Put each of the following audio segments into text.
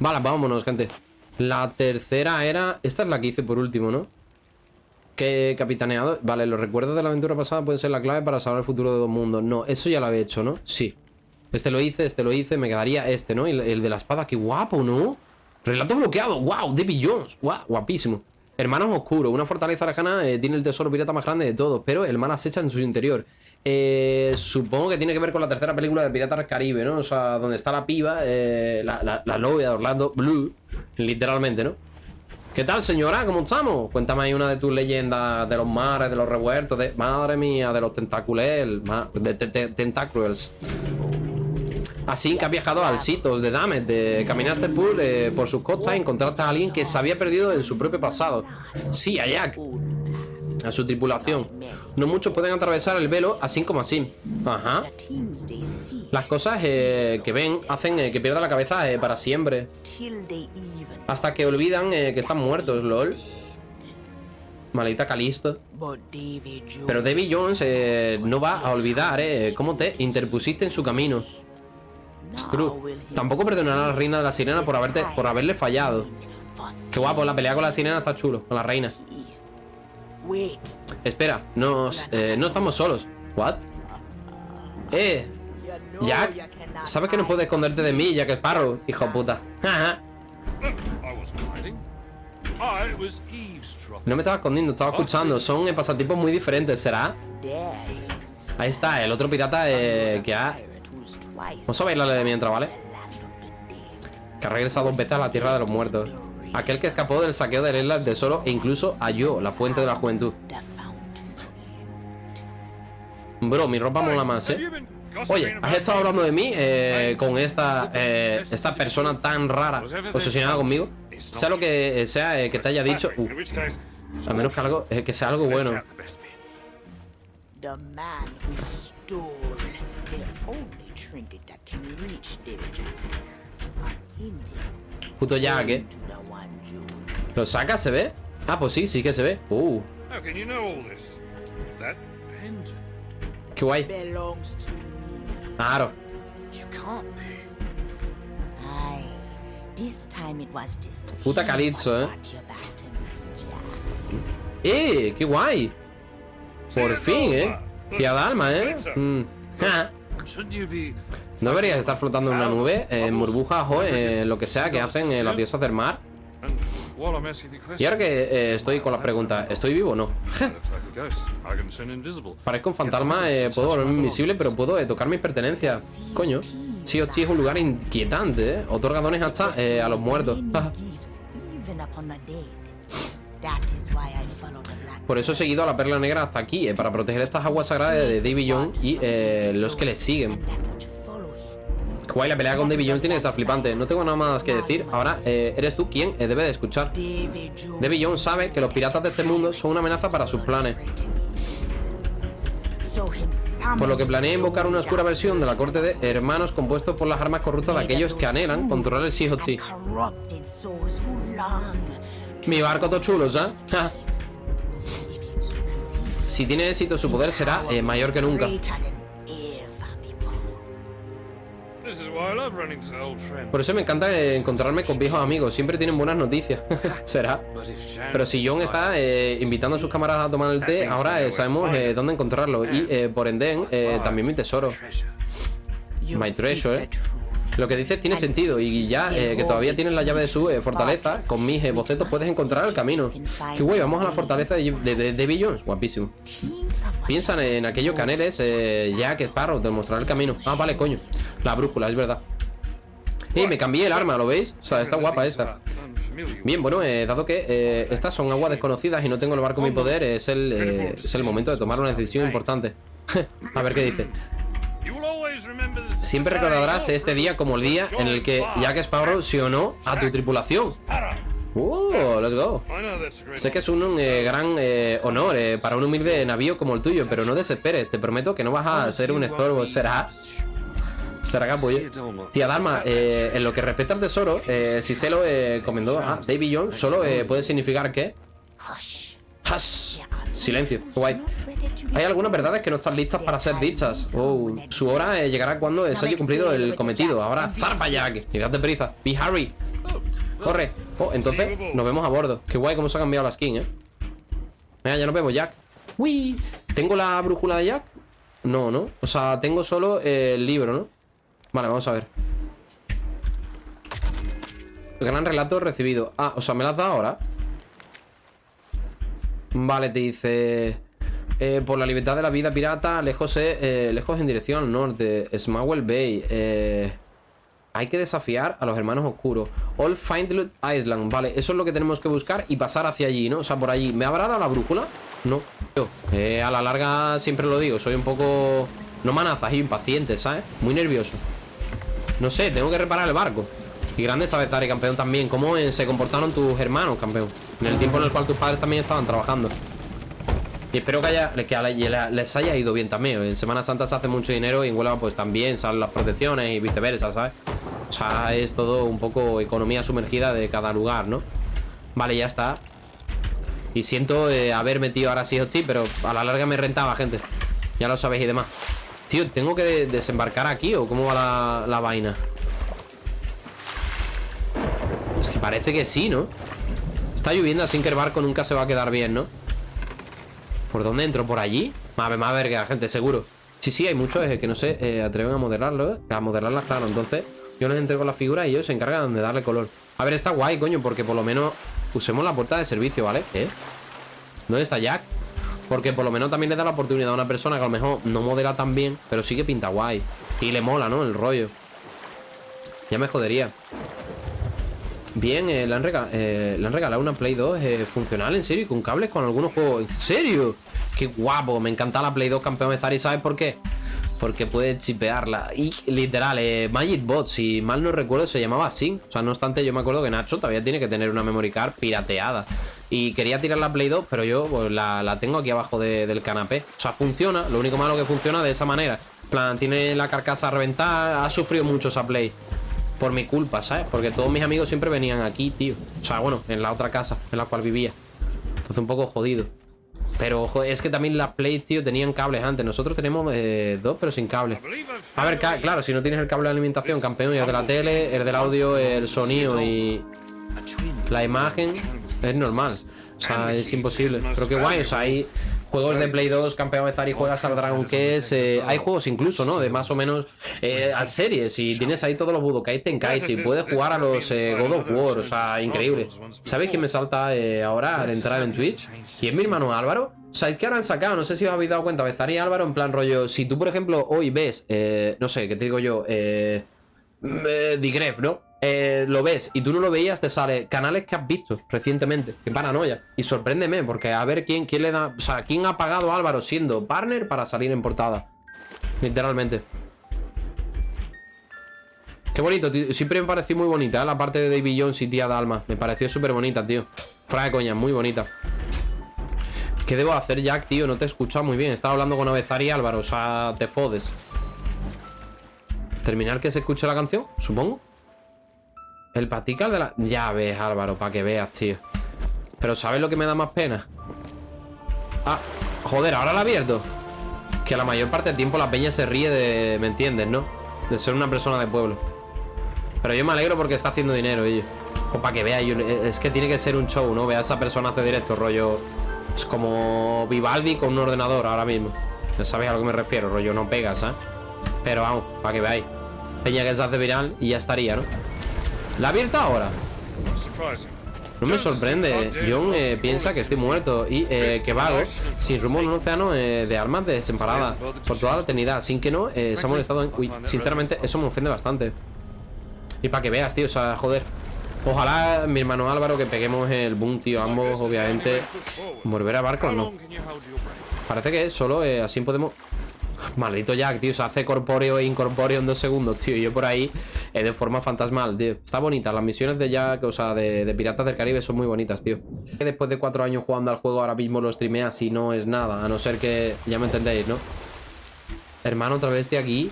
Vale, vámonos, gente. La tercera era... Esta es la que hice por último, ¿no? Que capitaneado. Vale, los recuerdos de la aventura pasada pueden ser la clave para salvar el futuro de dos mundos. No, eso ya lo había hecho, ¿no? Sí. Este lo hice, este lo hice, me quedaría este, ¿no? Y el, de la espada, qué guapo, ¿no? Relato bloqueado, wow, David Jones, guapísimo. Hermanos oscuros, una fortaleza lejana eh, tiene el tesoro pirata más grande de todos, pero el mal acecha en su interior. Eh, supongo que tiene que ver con la tercera película de Piratas Caribe, ¿no? O sea, donde está la piba, eh, la, la, de Orlando Blue, literalmente, ¿no? ¿Qué tal, señora? ¿Cómo estamos? Cuéntame ahí una de tus leyendas de los mares, de los revueltos, de... Madre mía, de los tentacules, de tentáculos. Así que has viajado al sitio de Damet, de, caminaste por, eh, por sus costas y encontraste a alguien que se había perdido en su propio pasado. Sí, a Jack. A su tripulación. No muchos pueden atravesar el velo así como así. Ajá. Las cosas eh, que ven hacen eh, que pierda la cabeza para siempre. Hasta que olvidan que están muertos, lol. Maldita Calisto. Pero David Jones no va a olvidar cómo te interpusiste en su camino. Tampoco perdonará a la reina de la sirena por, haberte, por haberle fallado. Qué guapo, la pelea con la sirena está chulo, con la reina. Espera, nos, eh, no estamos solos. ¿What? Eh, Jack, sabes que no puedes esconderte de mí, Jack Sparrow, hijo puta. no me estaba escondiendo, estaba escuchando. Son pasatipos muy diferentes, ¿será? Ahí está, el otro pirata eh, que ha Vamos a bailarle de mientras, ¿vale? Que ha regresado dos veces a la tierra de los muertos. Aquel que escapó del saqueo de la isla del tesoro e incluso halló la fuente de la juventud. Bro, mi ropa mola más, ¿eh? Oye, ¿has estado hablando de mí eh, con esta, eh, esta persona tan rara obsesionada conmigo? Sea lo que sea eh, que te haya dicho... Uh, a menos que, algo, que sea algo bueno. Puto Jack, ¿eh? ¿Lo saca? ¿Se ve? Ah, pues sí, sí que se ve. Uh. Qué guay. Claro. Puta Calypso, ¿eh? ¡Eh! ¡Qué guay! Por fin, ¿eh? Tía Dalma, ¿eh? Mm. ¿No deberías estar flotando en una nube, en burbujas o en lo que sea que hacen eh, las diosas del mar? Y ahora que eh, estoy con las preguntas, ¿estoy vivo o no? Parezco un fantasma, eh, puedo volverme invisible, pero puedo tocar mis pertenencias. Coño. Sí, sí, es un lugar inquietante, ¿eh? Otorga dones hasta a los muertos. Por eso he seguido a la perla negra hasta aquí, para proteger estas aguas sagradas de Davy Young y los que le siguen. Guay, la pelea con Davy Jones tiene que estar flipante. No tengo nada más que decir. Ahora eh, eres tú quien eh, debe de escuchar. Davy Jones sabe que los piratas de este mundo son una amenaza para sus planes. Por lo que planea invocar una oscura versión de la corte de hermanos compuestos por las armas corruptas de aquellos que anhelan controlar el Sea Mi barco todo chulo, ¿sabes? Si tiene éxito, su poder será eh, mayor que nunca. Por eso me encanta encontrarme con viejos amigos. Siempre tienen buenas noticias. Será. Pero si John está eh, invitando a sus camaradas a tomar el té, ahora eh, sabemos eh, dónde encontrarlo. Y por ende, también mi tesoro. My treasure, Lo que dices tiene sentido y ya que todavía tienes la llave de su fortaleza, con mis bocetos puedes encontrar el camino. Qué guay, vamos a la fortaleza de, de, de, Guapísimo. Piensan en aquellos caneles, ya que Sparrow te mostrará el camino. Ah, vale, coño. La brújula, es verdad. Eh, me cambié el arma, ¿lo veis? O sea, está guapa esta Bien, bueno, eh, dado que eh, estas son aguas desconocidas y no tengo el barco en mi poder Es el, eh, es el momento de tomar una decisión importante A ver qué dice Siempre recordarás este día como el día en el que Jack Sparrow se unó a tu tripulación ¡Uh! Let's go Sé que es un gran honor para un humilde navío como el tuyo Pero no desesperes, te prometo que no vas a ser un estorbo Será Será capullo. Tía eh, en lo que respecta al tesoro, eh, si se lo eh, comendó a Davy Jones, solo puede significar que... Silencio, guay. Hay algunas verdades que no están listas para ser dichas. Oh, su hora eh, llegará cuando se haya cumplido el cometido. Ahora, zarpa Jack. Y date prisa. Be hurry. Corre. Oh, entonces nos vemos a bordo. Qué guay cómo se ha cambiado la skin, eh. Venga, ya nos vemos, Jack. Uy. ¿Tengo la brújula de Jack? No, ¿no? O sea, tengo solo el libro, ¿no? Vale, vamos a ver. Gran relato recibido. Ah, o sea, ¿me la has dado ahora? Vale, te dice... Eh, por la libertad de la vida pirata, lejos, eh, lejos en dirección al norte. Smowell Bay. Eh, hay que desafiar a los hermanos oscuros. All Findlet Island. Vale, eso es lo que tenemos que buscar y pasar hacia allí, ¿no? O sea, por allí. ¿Me habrá dado la brújula? No. Yo, eh, a la larga siempre lo digo. Soy un poco... No manazas, impaciente, ¿sabes? Muy nervioso. No sé, tengo que reparar el barco. Y grande sabes estar, campeón, también. ¿Cómo se comportaron tus hermanos, campeón? En el tiempo en el cual tus padres también estaban trabajando. Y espero que, haya, les haya ido bien también. En Semana Santa se hace mucho dinero y en Huelva pues también salen las protecciones y viceversa, ¿sabes? O sea, es todo un poco economía sumergida de cada lugar, ¿no? Vale, ya está. Y siento eh, haber metido ahora sí hostia, pero a la larga me rentaba, gente. Ya lo sabéis y demás. Tío, ¿tengo que desembarcar aquí o cómo va la, la vaina? Es que parece que sí, ¿no? Está lloviendo, así que el barco nunca se va a quedar bien, ¿no? ¿Por dónde entro? ¿Por allí? Más, más verga, gente, seguro Sí, sí, hay muchos que no se eh, atreven a modelarlo, ¿eh? A modelarlas, claro, entonces Yo les entrego la figura y ellos se encargan de darle color A ver, está guay, coño, porque por lo menos Usemos la puerta de servicio, ¿vale? ¿Eh? ¿Dónde está Jack? Porque por lo menos también le da la oportunidad a una persona que a lo mejor no modela tan bien Pero sí que pinta guay Y le mola, ¿no? El rollo Ya me jodería Bien, eh, le, han eh, le, han regalado una Play 2 eh, funcional, en serio, y con cables con algunos juegos. ¿En serio? Qué guapo, me encanta la Play 2 campeón de Zari, ¿sabes por qué? Porque puede chipearla. Y literal, Magic Bot, si mal no recuerdo, se llamaba así. O sea, no obstante, yo me acuerdo que Nacho todavía tiene que tener una memory card pirateada. Y quería tirar la Play 2, pero yo pues, la, tengo aquí abajo del canapé. O sea, funciona. Lo único malo que funciona de esa manera. plan, tiene la carcasa reventada. Ha sufrido mucho esa Play por mi culpa, ¿sabes? Porque todos mis amigos siempre venían aquí, tío. O sea, bueno, en la otra casa en la cual vivía. Entonces un poco jodido. Pero ojo, es que también las Play, tío, tenían cables antes. Nosotros tenemos eh, dos, pero sin cable. A ver, claro, si no tienes el cable de alimentación, campeón, y el de la tele, el del audio, el sonido y la imagen, es normal. O sea, es imposible. Pero qué guay, o sea, hay juegos de Play 2, campeón de Zari, juegas al Dragon Quest. Eh, hay juegos incluso, ¿no? De más o menos eh, a series. Y tienes ahí todos los Budokai Tenkaichi. Puedes jugar a los eh, God of War. O sea, increíble. ¿Sabéis quién me salta eh, ahora al entrar en Twitch? Y es mi hermano Álvaro. O sea, es que ahora han sacado, no sé si os habéis dado cuenta, Bezari y Álvaro en plan rollo. Si tú, por ejemplo, hoy ves, no sé, ¿qué te digo yo? Eh. Digref, ¿no? Eh, lo ves y tú no lo veías, te sale canales que has visto recientemente. Qué paranoia. Y sorpréndeme, porque a ver quién, quién le da. O sea, quién ha pagado a Álvaro siendo partner para salir en portada. Literalmente. Qué bonito, tío. Siempre me pareció muy bonita ¿eh? la parte de David Jones y tía Dalma. Me pareció súper bonita, tío. Fuera de coña, muy bonita. ¿Qué debo hacer, Jack, tío? No te he escuchado muy bien. Estaba hablando con Avezar y Álvaro. O sea, te fodes. ¿Terminar que se escuche la canción? Supongo. El patical de la... Ya ves, Álvaro, para que veas, tío. Pero ¿sabes lo que me da más pena? Ah, joder, ahora la abierto. Que la mayor parte del tiempo la peña se ríe de... ¿Me entiendes, no? De ser una persona de pueblo. Pero yo me alegro porque está haciendo dinero, ellos. Pues para que veas, es que tiene que ser un show, ¿no? Vea a esa persona hace directo, rollo... Es como Vivaldi con un ordenador ahora mismo. Ya sabéis a lo que me refiero, rollo, no pegas, ¿eh? Pero vamos, para que veáis. Peña que se hace viral y ya estaría, ¿no? ¿La abierta ahora? No me sorprende. John eh, piensa que estoy muerto y eh, que vago sin rumbo en un océano eh, de armas desemparadas por toda la eternidad. Sin que no se ha molestado en... Uy, sinceramente, eso me ofende bastante. Y para que veas, tío, o sea, joder. Ojalá mi hermano Álvaro que peguemos el boom, tío. Ambos, obviamente. ¿Volver a barco no? Parece que solo así podemos... Maldito Jack, tío, se hace corpóreo e incorpóreo en dos segundos, tío. Y yo por ahí eh, de forma fantasmal, tío. Está bonita. Las misiones de Jack, o sea, de, Piratas del Caribe son muy bonitas, tío. Después de cuatro años jugando al juego, ahora mismo lo streameas y no es nada. A no ser que... Ya me entendéis, ¿no? Hermano, otra vez de aquí.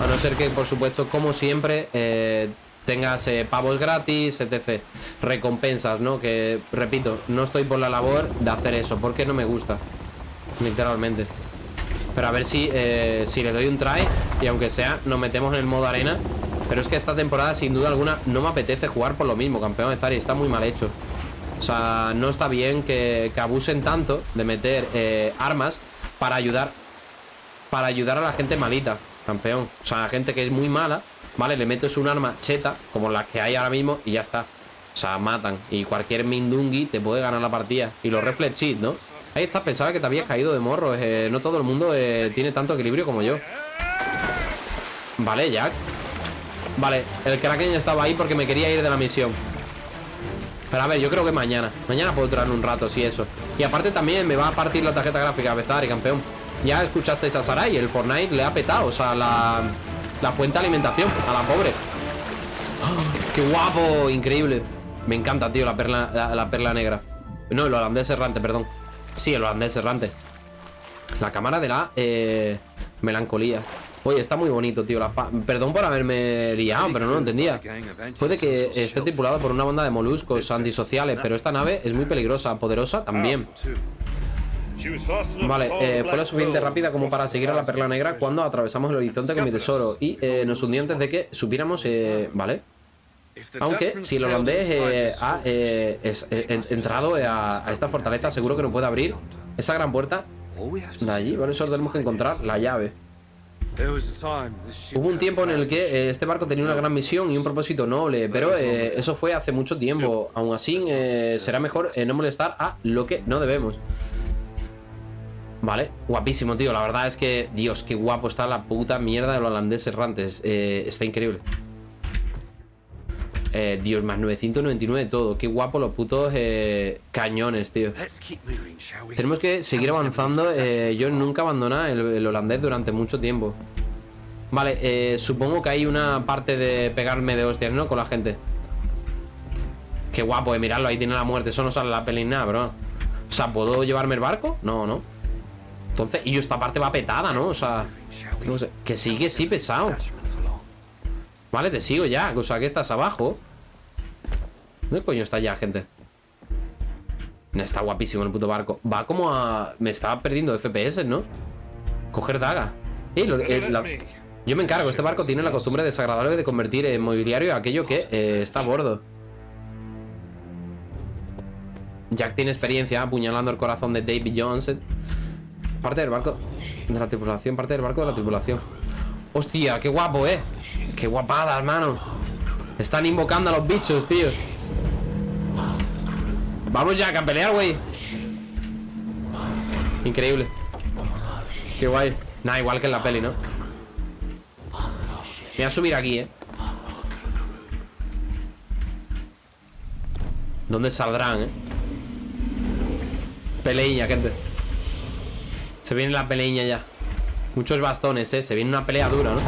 A no ser que, por supuesto, como siempre, eh, tengas eh, pavos gratis, etc. Recompensas, ¿no? Que, repito, no estoy por la labor de hacer eso, porque no me gusta. Literalmente. Pero a ver si, eh, si le doy un try y aunque sea, nos metemos en el modo arena. Pero es que esta temporada, sin duda alguna, no me apetece jugar por lo mismo, campeón de Zari. Está muy mal hecho. O sea, no está bien que, abusen tanto de meter eh, armas para ayudar para ayudar a la gente malita, campeón. O sea, la gente que es muy mala, ¿vale? Le metes un arma cheta, como las que hay ahora mismo, y ya está. O sea, matan. Y cualquier Mindungi te puede ganar la partida. Y los Reflex Cheat, ¿no? Ahí está, pensaba que te habías caído de morro. Eh, no todo el mundo eh, tiene tanto equilibrio como yo. Vale, Jack. Vale, el Kraken estaba ahí porque me quería ir de la misión. Pero a ver, yo creo que mañana. Mañana puedo traer un rato, sí, eso. Y aparte también me va a partir la tarjeta gráfica, Bezari, campeón. Ya escuchasteis a Sarai, el Fortnite le ha petado, o sea, la, la fuente de alimentación a la pobre. ¡Ah! ¡Qué guapo! Increíble. Me encanta, tío, la perla, la, perla negra. No, el holandés errante, perdón. Sí, el holandés errante. La cámara de la eh, melancolía. Oye, está muy bonito, tío. Perdón por haberme liado, pero no lo entendía. Puede que esté tripulado por una banda de moluscos antisociales, pero esta nave es muy peligrosa, poderosa también. Vale, eh, fue lo suficiente rápida como para seguir a la perla negra cuando atravesamos el horizonte con mi tesoro y eh, nos hundió antes de que supiéramos, eh, ¿vale? Aunque si el holandés ha entrado a, esta fortaleza, seguro que no puede abrir esa gran puerta de allí. Por eso tenemos que encontrar la llave. Hubo un tiempo en el que este barco tenía una gran misión y un propósito noble, pero eso fue hace mucho tiempo. Aún así, será mejor no molestar a lo que no debemos. Vale, guapísimo, tío La verdad es que, Dios, qué guapo está la puta mierda de los holandés errantes eh, Está increíble eh, Dios, más 999 todo Qué guapo los putos eh, cañones, tío Tenemos que seguir avanzando eh, Yo nunca abandoné el, holandés durante mucho tiempo Vale, eh, supongo que hay una parte de pegarme de hostias, ¿no? Con la gente Qué guapo, eh, miradlo, ahí tiene la muerte Eso no sale la peli nada, bro O sea, ¿puedo llevarme el barco? No, no entonces, y esta parte va petada, ¿no? O sea, no sé. Que sigue, sí, pesado. Vale, te sigo ya. O sea, que estás abajo. ¿Dónde coño está ya, gente? Está guapísimo el puto barco. Va como a... Me estaba perdiendo FPS, ¿no? Coger daga. Eh, yo me encargo. Este barco tiene la costumbre desagradable de convertir en mobiliario aquello que eh, está a bordo. Jack tiene experiencia apuñalando el corazón de David Jones. Parte del barco de la tripulación, parte del barco de la tripulación. Hostia, qué guapo, eh. Qué guapada, hermano. Están invocando a los bichos, tío. Vamos ya, a pelear, güey. Increíble. Qué guay. Nada, igual que en la peli, ¿no? Me voy a subir aquí, eh. ¿Dónde saldrán, eh? Peleilla, gente. Se viene la peleña ya Muchos bastones, eh Se viene una pelea dura, ¿no?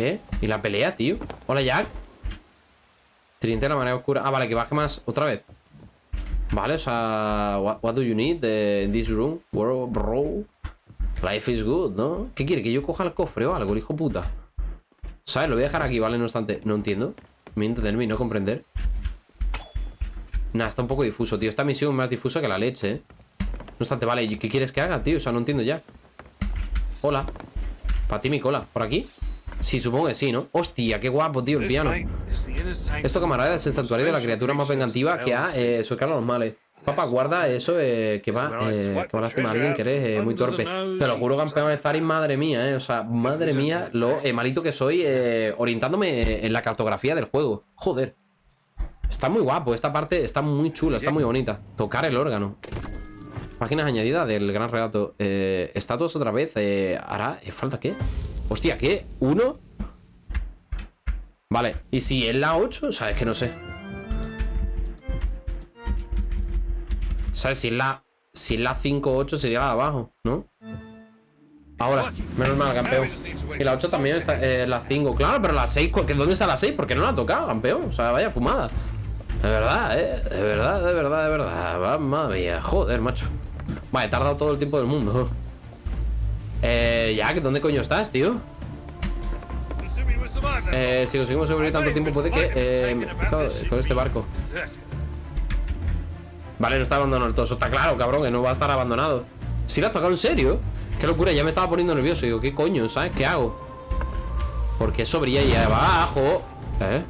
¿Qué? ¿Y la pelea, tío? Hola, Jack Trinite la marea oscura Ah, vale, que baje más otra vez Vale, o sea What, do you need in this room? bro Life is good, ¿no? ¿Qué quiere? ¿Que yo coja el cofre o algo, hijo puta? ¿Sabes? Lo voy a dejar aquí, ¿vale? No obstante No entiendo Me entenderme y no comprender Nah, está un poco difuso, tío Esta misión es más difusa que la leche, ¿eh? No obstante, vale, ¿qué quieres que haga, tío? O sea, no entiendo ya Hola Para ti mi cola, ¿por aquí? Sí, supongo que sí, ¿no? Hostia, qué guapo, tío, el piano Esto, camarada, es el santuario de la criatura más vengativa que ha eh, a los males Papá, guarda eso eh, que va eh, que va a lastimar a alguien que eres eh, muy torpe. Te lo juro, campeón de Zarin, madre mía, eh. O sea, madre mía, lo eh, malito que soy orientándome en la cartografía del juego. Joder. Está muy guapo, esta parte está muy chula, está muy bonita. Tocar el órgano. Páginas añadidas del gran relato. Estatuas otra vez. ¿Hará? ¿Eh, ¿Falta qué? Hostia, ¿qué? ¿Uno? Vale. ¿Y si es la 8? O sea, es que no sé. ¿Sabes? Si es la... Si es la 5 8 sería la de abajo, ¿no? Ahora, menos mal, campeón Y la 8 también está, eh, la 5 Claro, pero la 6, ¿dónde está la 6? Porque no la ha tocado, campeón O sea, vaya fumada De verdad, eh De verdad, de verdad, de verdad Madre mía, joder, macho Vale, he tardado todo el tiempo del mundo. Eh, Jack, ¿dónde coño estás, tío? Eh, si conseguimos sobrevivir tanto tiempo, puede que... Eh, con, este barco. Vale, no está abandonado el todo. Eso está claro, cabrón, que no va a estar abandonado. Si lo has tocado en serio. Qué locura, ya me estaba poniendo nervioso. Digo, ¿qué coño? ¿Sabes qué hago? Porque eso brilla ahí abajo. ¿Eh?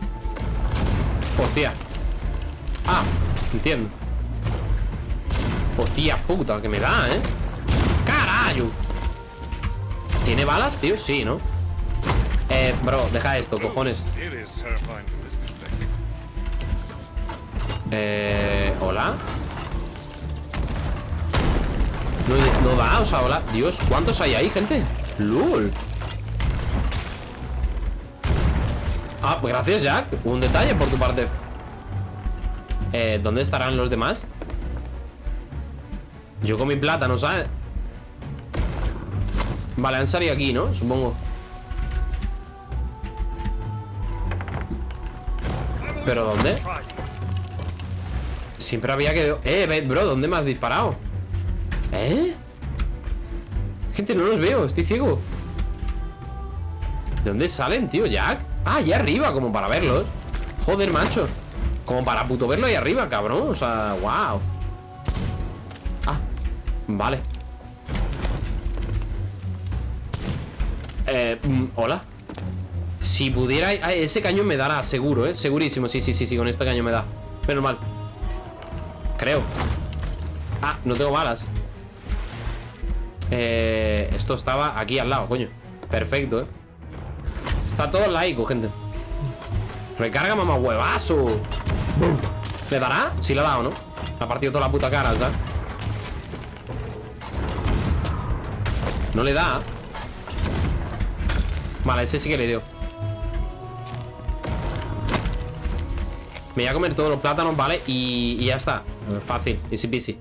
Hostia. Ah, entiendo. Hostia puta, que me da, ¿eh? ¡Carayo! ¿Tiene balas, tío? Sí, ¿no? Eh, bro, deja esto, cojones Eh... ¿Hola? No, no da, o sea, hola Dios, ¿cuántos hay ahí, gente? ¡Lul! Ah, pues gracias, Jack Un detalle por tu parte eh, ¿dónde estarán los demás? Yo con mi plata, ¿no sabes? Vale, han salido aquí, ¿no? Supongo ¿Pero dónde? Siempre había que... Eh, bro, ¿dónde me has disparado? ¿Eh? Gente, no los veo, estoy ciego ¿De dónde salen, tío? ¿Jack? Ah, allá arriba, como para verlos Joder, macho Como para puto verlo ahí arriba, cabrón O sea, wow Ah, vale Eh, mm, hola Si pudiera... ese cañón me dará, seguro, ¿eh? Segurísimo, sí, sí, sí, sí, con este cañón me da Pero mal Creo Ah, no tengo balas eh, Esto estaba aquí al lado, coño Perfecto, ¿eh? Está todo laico, gente Recarga, mamá, huevazo ¿Le dará? Sí le ha dado, ¿no? Ha partido toda la puta cara, ¿sabes? No le da Vale, ese sí que le dio Me voy a comer todos los plátanos, ¿vale? Y, ya está Fácil, easy peasy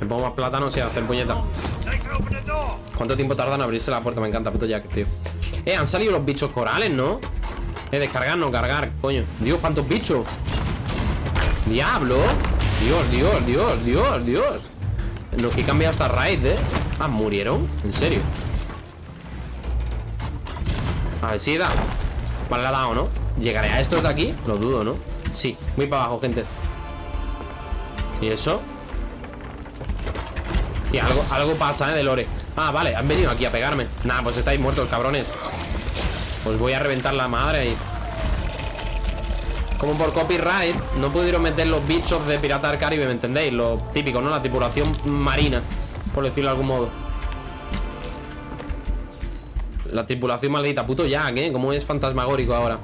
Me pongo más plátanos y hacer puñeta ¿Cuánto tiempo tardan en abrirse la puerta? Me encanta, puto Jack, tío Eh, han salido los bichos corales, ¿no? Eh, descargar, no cargar, coño Dios, ¿cuántos bichos? Diablo Dios, Dios, Dios, Dios, Dios No, que he cambiado hasta raid, ¿eh? Ah, ¿murieron? ¿En serio? A ver si da Vale, le ha dado, ¿no? ¿Llegaré a estos de aquí? Lo dudo, ¿no? Sí, muy para abajo, gente ¿Y eso? Y algo, algo pasa, ¿eh? De lore Ah, vale, han venido aquí a pegarme Nah, pues estáis muertos, cabrones Pues voy a reventar la madre ahí Como por copyright No pudieron meter los bichos de Pirata del Caribe ¿Me entendéis? Lo típico, ¿no? La tripulación marina Por decirlo de algún modo La tripulación maldita Puto Jack, ¿eh? Como es fantasmagórico ahora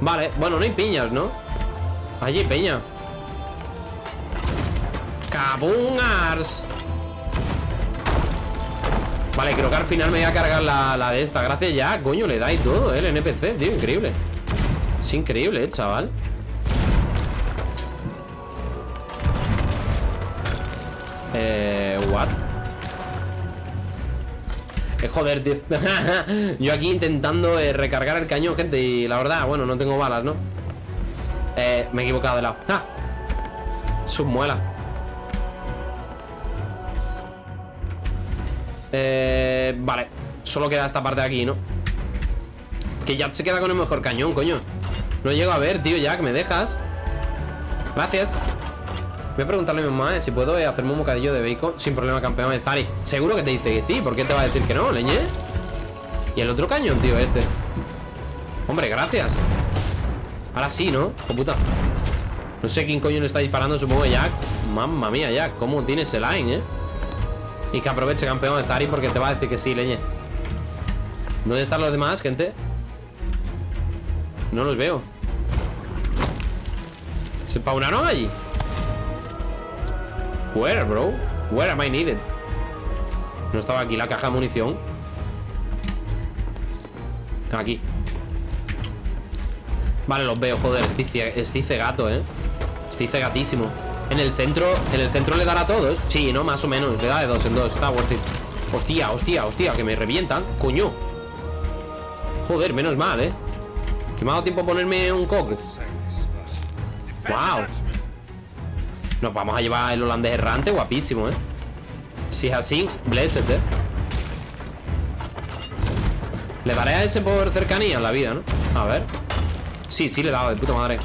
Vale, bueno, no hay piñas, ¿no? Allí peña Cabungars Vale, creo que al final me voy a cargar la, de esta Gracias ya, coño, le da y todo, ¿eh? El NPC, tío, increíble Es increíble, ¿eh, chaval? Eh, joder, tío Yo aquí intentando eh, recargar el cañón, gente Y la verdad, bueno, no tengo balas, ¿no? Eh, me he equivocado de lado ¡Ah! Submuela Eh, vale Solo queda esta parte de aquí, ¿no? Que ya se queda con el mejor cañón, coño No llego a ver, tío, Jack, ¿me dejas? Gracias Voy a preguntarle a mi mamá eh, si puedo eh, hacerme un bocadillo de bacon Sin problema, campeón de Zari Seguro que te dice que sí, ¿por qué te va a decir que no, leñe? Y el otro cañón, tío, este Hombre, gracias Ahora sí, ¿no? Oh, puta No sé quién coño le está disparando, supongo que Jack Mamma mía, Jack, cómo tiene ese line, ¿eh? Y que aproveche campeón de Zari porque te va a decir que sí, leñe ¿Dónde están los demás, gente? No los veo ¿Se paunaron allí? Where, bro? Where am I needed? No estaba aquí la caja de munición. Aquí. Vale, los veo, joder. Estoy cegato, eh. Estoy cegatísimo. En el centro, en el centro le dará a todos. Sí, ¿no? Más o menos, le da de dos en dos. Está worth it. Hostia, hostia, hostia, que me revientan. Coño. Joder, menos mal, ¿eh? Que me ha dado tiempo ponerme un coque Wow Nos vamos a llevar el holandés errante Guapísimo, ¿eh? Si es así, blessed, ¿eh? Le daré a ese por cercanía en la vida, ¿no? A ver. Sí, sí le he dado, de puta madre.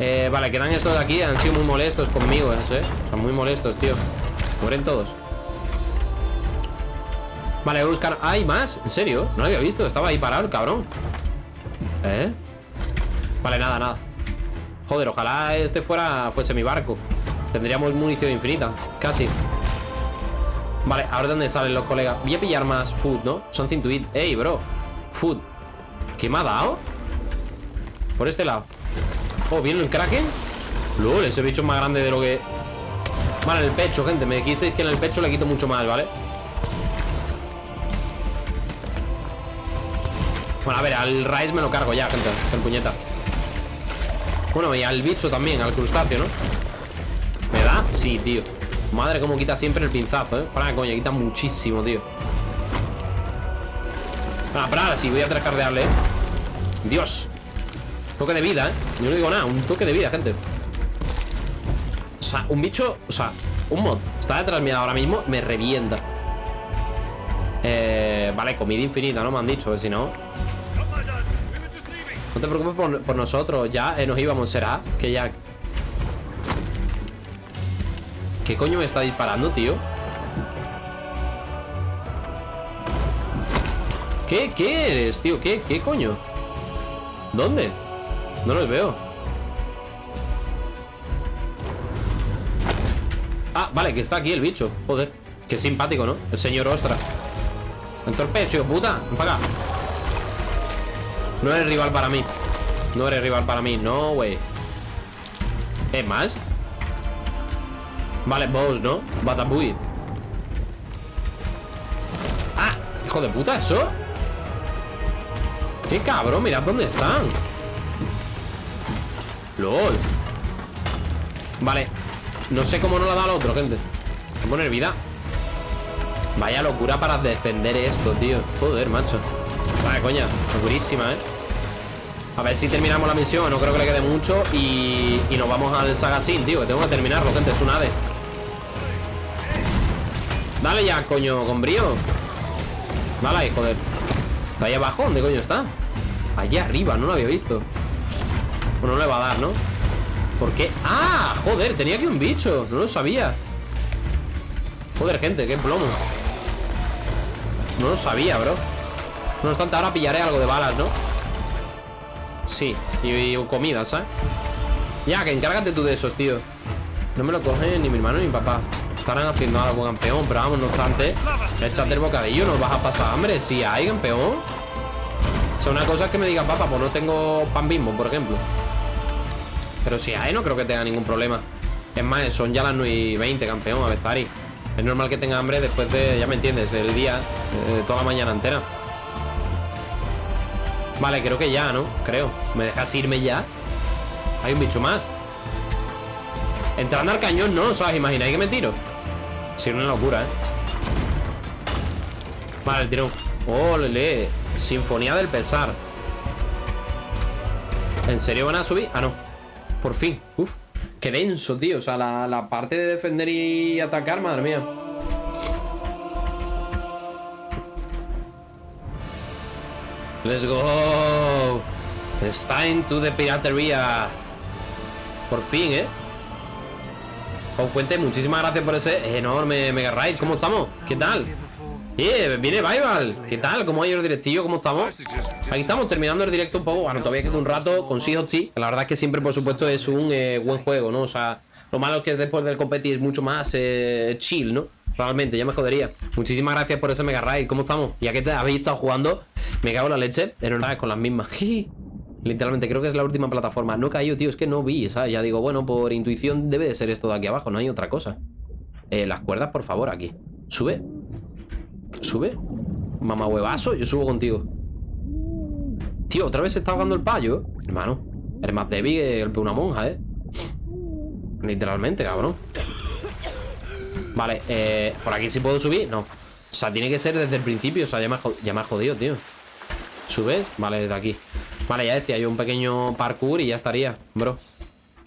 Eh, vale, quedan estos de aquí. Han sido muy molestos conmigo, ¿eh? Son muy molestos, tío. Mueren todos. Vale, voy a buscar... ¿Hay más? ¿En serio? No lo había visto. Estaba ahí parado el cabrón. ¿Eh? Vale, nada, nada. Joder, ojalá este fuera fuese mi barco. Tendríamos munición infinita. Casi. Vale, ahora dónde salen los colegas. Voy a pillar más food, ¿no? Son eat. Ey, bro. Food. ¿Qué me ha dado? Por este lado. Oh, ¿viene el kraken? LOL, ese bicho es más grande de lo que... Vale, en el pecho, gente. Me dijisteis que en el pecho le quito mucho más, ¿vale? Bueno, a ver, al raíz me lo cargo ya, gente El puñeta Bueno, y al bicho también, al crustáceo, ¿no? Sí, tío Madre, cómo quita siempre el pinzazo, ¿eh? Para coña, quita muchísimo, tío Ah, ahora sí, voy a trascardearle, ¿eh? Dios Toque de vida, ¿eh? Yo no digo nada, un toque de vida, gente O sea, un bicho, o sea, un mod Está detrás mío ahora mismo, me revienta eh, Vale, comida infinita, ¿no? Me han dicho, si no no te preocupes por, nosotros Ya eh, nos íbamos, será Que ya... ¿Qué coño me está disparando, tío? ¿Qué? ¿Qué eres, tío? ¿Qué? ¿Qué coño? ¿Dónde? No los veo Ah, vale, que está aquí el bicho Joder, qué simpático, ¿no? El señor Ostra Entorpecio, puta Ven para no eres rival para mí No eres rival para mí, no, güey ¿Es más? Vale, boss, ¿no? Batabuy ¡Ah! ¡Hijo de puta, eso! ¡Qué cabrón! Mirad dónde están ¡Lol! Vale No sé cómo no la da al otro, gente Voy a poner vida Vaya locura para defender esto, tío Joder, macho Vale, coña, segurísima, ¿eh? A ver si terminamos la misión No creo que le quede mucho Y, y nos vamos al Sagasin, tío tengo que terminarlo, gente, es un ave Dale ya, coño, con brío Vale ahí, joder Está ahí abajo, ¿dónde coño está? Allá arriba, no lo había visto Bueno, no le va a dar, ¿no? ¿Por qué? ¡Ah! Joder, tenía aquí un bicho No lo sabía Joder, gente, qué plomo No lo sabía, bro No obstante, ahora pillaré algo de balas, ¿no? Sí, y, comida, ¿sabes? Ya, que encárgate tú de esos, tío No me lo cogen ni mi hermano ni mi papá Estarán haciendo algo, campeón Pero vamos, no obstante Échate el bocadillo, no vas a pasar hambre Si hay, campeón O sea, una cosa que me digan, papá, pues no tengo pan bimbo, por ejemplo Pero si hay, no creo que tenga ningún problema Es más, son ya las 9 y 20, campeón, a Es normal que tenga hambre después de, ya me entiendes, del día eh, Toda la mañana entera Vale, creo que ya, ¿no? Creo ¿Me dejas irme ya? Hay un bicho más Entrando al cañón, ¿no? ¿Sabes? Imagináis que me tiro Sí, una locura, ¿eh? Vale, el tirón ¡Ole! Sinfonía del pesar ¿En serio van a subir? Ah, no Por fin Uf Qué denso, tío O sea, la, la parte de defender y atacar, madre mía Let's go. It's time to the piratería. Por fin, ¿eh? Fuente, muchísimas gracias por ese enorme mega raid. ¿Cómo estamos? ¿Qué tal? Eh, viene Vival. ¿Qué tal? ¿Cómo ha ido el directillo? ¿Cómo estamos? Aquí estamos terminando el directo un poco. Bueno, todavía queda un rato con Sea La verdad es que siempre, por supuesto, es un eh, buen juego, ¿no? O sea, lo malo es que después del competir es mucho más eh, chill, ¿no? Realmente, ya me jodería. Muchísimas gracias por ese mega raid. ¿Cómo estamos? Ya que habéis estado jugando, me cago en la leche. En vez con las mismas. Literalmente, creo que es la última plataforma. No cayó, tío. Es que no vi, ¿sabes? Ya digo, bueno, por intuición debe de ser esto de aquí abajo. No hay otra cosa. Eh, las cuerdas, por favor, aquí. Sube. Sube. Mamá huevazo, yo subo contigo. Tío, otra vez se está ahogando el payo. Hermano, eres más débil que una monja, ¿eh? Literalmente, cabrón. Vale, eh, ¿por aquí sí puedo subir? No. O sea, tiene que ser desde el principio. O sea, ya me, ya me ha jodido, tío. ¿Subes? Vale, desde aquí. Vale, ya decía yo un pequeño parkour y ya estaría, bro.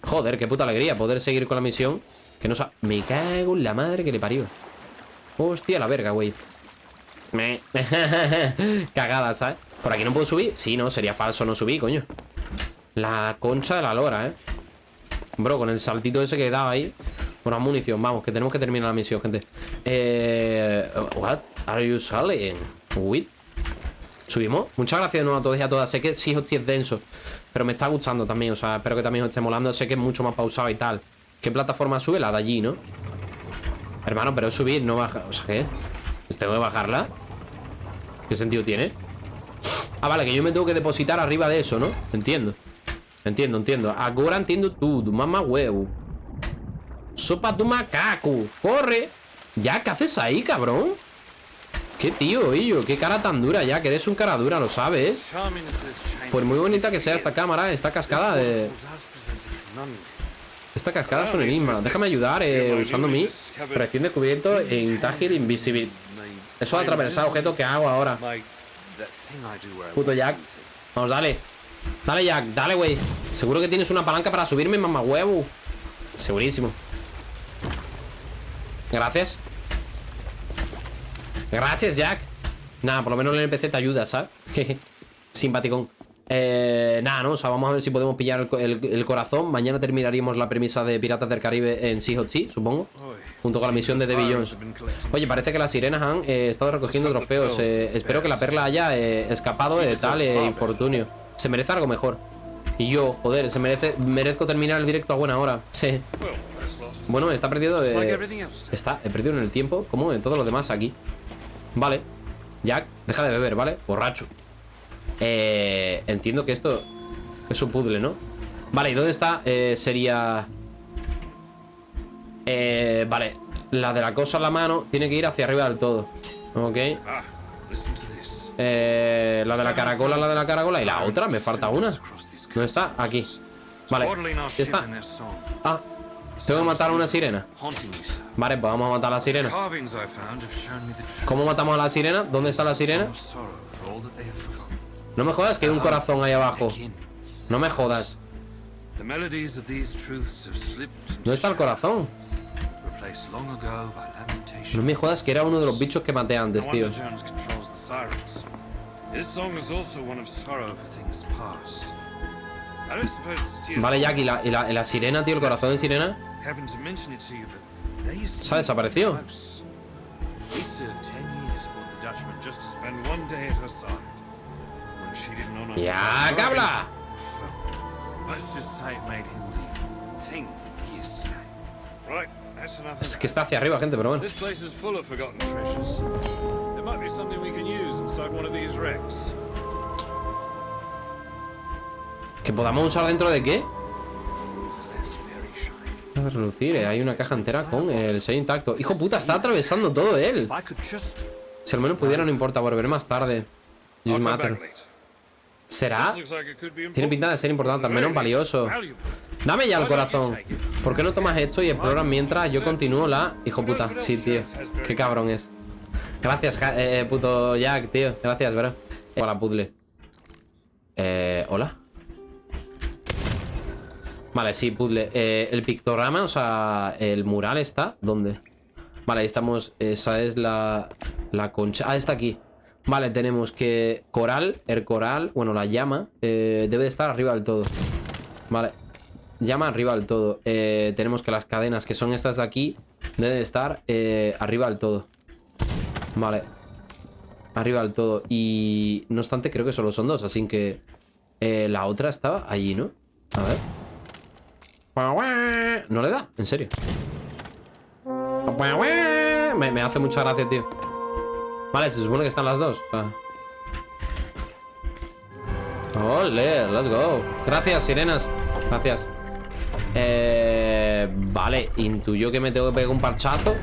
Joder, qué puta alegría poder seguir con la misión. Que no sa... Me cago en la madre que le parió. Hostia, la verga, güey. Me... Cagada, ¿sabes? ¿Por aquí no puedo subir? Sí, no, sería falso no subir, coño La concha de la lora, ¿eh? Bro, con el saltito ese que dado ahí Una munición, vamos, que tenemos que terminar la misión, gente Eh... What are you selling? Wait ¿Subimos? Muchas gracias de nuevo a todos y a todas Sé que sí, hostia, es denso Pero me está gustando también, o sea, espero que también os esté molando Sé que es mucho más pausado y tal ¿Qué plataforma sube? La de allí, ¿no? Hermano, pero subir, no bajar O sea, ¿qué? ¿Tengo que bajarla? ¿Qué sentido tiene? Ah, vale, que yo me tengo que depositar arriba de eso, ¿no? Entiendo Entiendo, entiendo Ahora entiendo tú, mamá huevo Sopa tu macaco Corre Ya, ¿qué haces ahí, cabrón? Qué tío, Illo, qué cara tan dura ya Que eres un cara dura, lo sabes. Pues muy bonita que sea esta cámara Esta cascada de... Esta cascada es un enigma. Déjame ayudar eh, usando mi Recién descubierto en Tagil Invisible. Eso de atravesar objetos que hago ahora. Puto Jack. Vamos, dale. Dale, Jack, dale, güey. Seguro que tienes una palanca para subirme, mamá huevo Segurísimo. Gracias Gracias, Jack. Nada, por lo menos el NPC te ayuda, ¿sabes? Simpaticón eh, nada, ¿no? O sea, vamos a ver si podemos pillar el, corazón. Mañana terminaríamos la premisa de Piratas del Caribe en Sea of supongo. Junto con la misión de Debbie Jones. Oye, parece que las sirenas han eh, estado recogiendo trofeos. eh, Espero que la perla haya eh, escapado de tal infortunio. Se merece algo mejor. Y yo, joder, se merece merezco terminar el directo a buena hora. Sí. Bueno, está perdido Está, perdido en el tiempo Como en todos los demás aquí Vale Jack, deja de beber, ¿vale? Borracho eh, entiendo que esto es un puzzle, ¿no? Vale, ¿y dónde está? Eh, sería... Eh, vale, la de la cosa en la mano tiene que ir hacia arriba del todo. Ok. Eh, la de la caracola, la de la caracola. Y la otra, me falta una. ¿Dónde está? Aquí. Vale, ¿ya está? Ah, tengo que matar a una sirena. Vale, pues vamos a matar a la sirena. ¿Cómo matamos a la sirena? ¿Dónde está la sirena? No me jodas que hay un corazón ahí abajo. No me jodas. ¿Dónde está el corazón? No me jodas que era uno de los bichos que maté antes, tío. Vale, Jack, ¿y la, la sirena, tío? ¿El corazón de sirena? ¿Se ha desaparecido? ¡Ya, cabla! Es que está hacia arriba, gente, pero bueno. ¿Que podamos usar dentro de qué? Relucir, eh, hay una caja entera con el sello intacto. Hijo puta, está atravesando todo él. Si al menos pudiera, no importa, volver más tarde. Use matter. ¿Será? Tiene pinta de ser importante, al menos valioso. Dame ya el corazón. ¿Por qué no tomas esto y exploras mientras yo continúo la... Hijo puta, sí, tío. Qué cabrón es. Gracias, eh, puto Jack, tío. Gracias, bro. Hola, puzzle. Eh, ¿hola? Vale, sí, puzzle eh, El pictograma, o sea, el mural está ¿Dónde? Vale, ahí estamos Esa es la... La concha Ah, está aquí Vale, tenemos que coral, el coral, bueno, la llama, eh, debe estar arriba del todo. Vale, llama arriba del todo. Eh, tenemos que las cadenas, que son estas de aquí, deben estar eh, arriba del todo. Vale, arriba del todo. Y no obstante, creo que solo son dos, así que la otra estaba allí, ¿no? A ver. No le da, en serio. Me, hace mucha gracia, tío. Vale, se supone que están las dos. Ole, let's go. Gracias, sirenas. Gracias. Eh, vale, intuyo que me tengo que pegar un parchazo.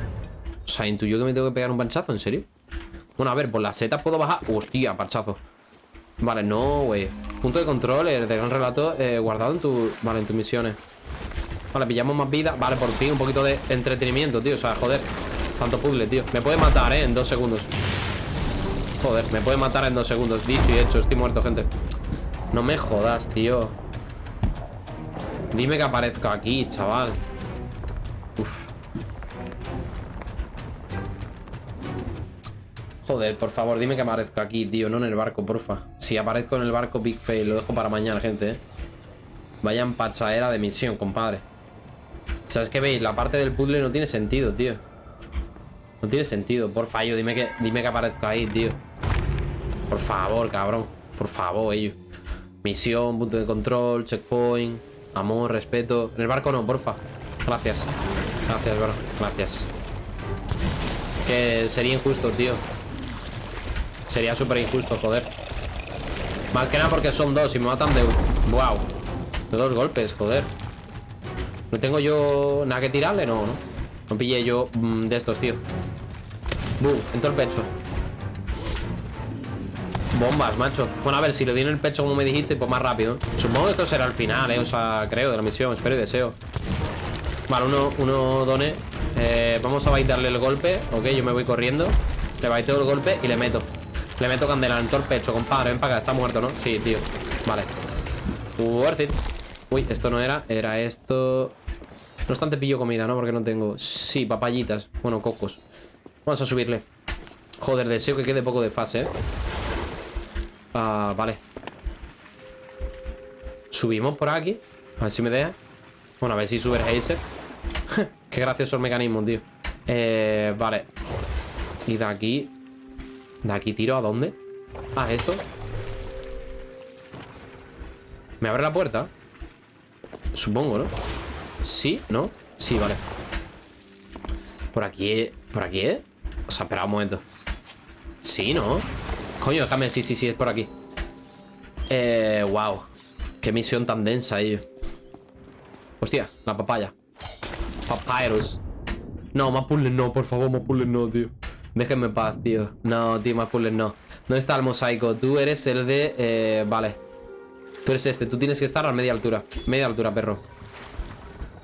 O sea, intuyo que me tengo que pegar un parchazo, ¿en serio? Bueno, a ver, por la seta puedo bajar. Hostia, parchazo. Vale, no, güey. Punto de control, el de gran relato eh, guardado en tu. Vale, en tus misiones. Vale, pillamos más vida. Vale, por fin, un poquito de entretenimiento, tío. O sea, joder. Tanto puzzle, tío. Me puede matar, eh, en dos segundos. Joder, me puede matar en dos segundos Dicho y hecho, estoy muerto, gente No me jodas, tío Dime que aparezco aquí, chaval Uf Joder, por favor, dime que aparezco aquí, tío, no en el barco, porfa. Si aparezco en el barco, big fail, lo dejo para mañana, gente, ¿eh? Vaya empachadera de misión, compadre. ¿Sabes qué veis? La parte del puzzle no tiene sentido, tío. No tiene sentido. Por fallo, dime que, dime que aparezco ahí, tío. Por favor, cabrón. Por favor, ellos. Misión, punto de control, checkpoint, amor, respeto. En el barco no, porfa. Gracias. Gracias, bro. Gracias. Que sería injusto, tío. Sería súper injusto, joder. Más que nada porque son dos y me matan de... Wow. De dos golpes, joder. ¿No tengo yo nada que tirarle? No, ¿no? No pillé yo mm, de estos, tío. Buh, en todo el pecho. Bombas, macho. Bueno, a ver, si le di en el pecho como me dijiste, pues más rápido. Supongo que esto será el final, ¿eh? O sea, creo, de la misión. Espero y deseo. Vale, uno, uno done. Eh, vamos a baitarle el golpe. Ok, yo me voy corriendo. Le baiteo el golpe y le meto. Le meto candela en todo el pecho, compadre. Ven para acá, está muerto, ¿no? Sí, tío. Vale. Worth it. Uy, esto no era. Era esto. No obstante pillo comida, ¿no? Porque no tengo... Sí, papayitas. Bueno, cocos. Vamos a subirle. Joder, deseo que quede poco de fase, ¿eh? Ah, vale Subimos por aquí A ver si me deja Bueno, a ver si sube el Hazer Qué gracioso el mecanismo, tío Eh, vale Y de aquí De aquí tiro a dónde Ah, esto ¿Me abre la puerta? Supongo, ¿no? ¿Sí? ¿No? Sí, vale. Por aquí, ¿por aquí, eh? O sea, espera un momento. Sí, ¿no? Coño, déjame, sí, sí, sí, es por aquí. Eh, wow Qué misión tan densa, ello Hostia, la papaya. Papyrus. No, más puzzles no, por favor, más puzzles no, tío. Déjenme paz, tío. No, tío, más puzzles no. ¿Dónde está el mosaico? Tú eres el de... Eh, vale. Tú eres este, tú tienes que estar a media altura. Media altura, perro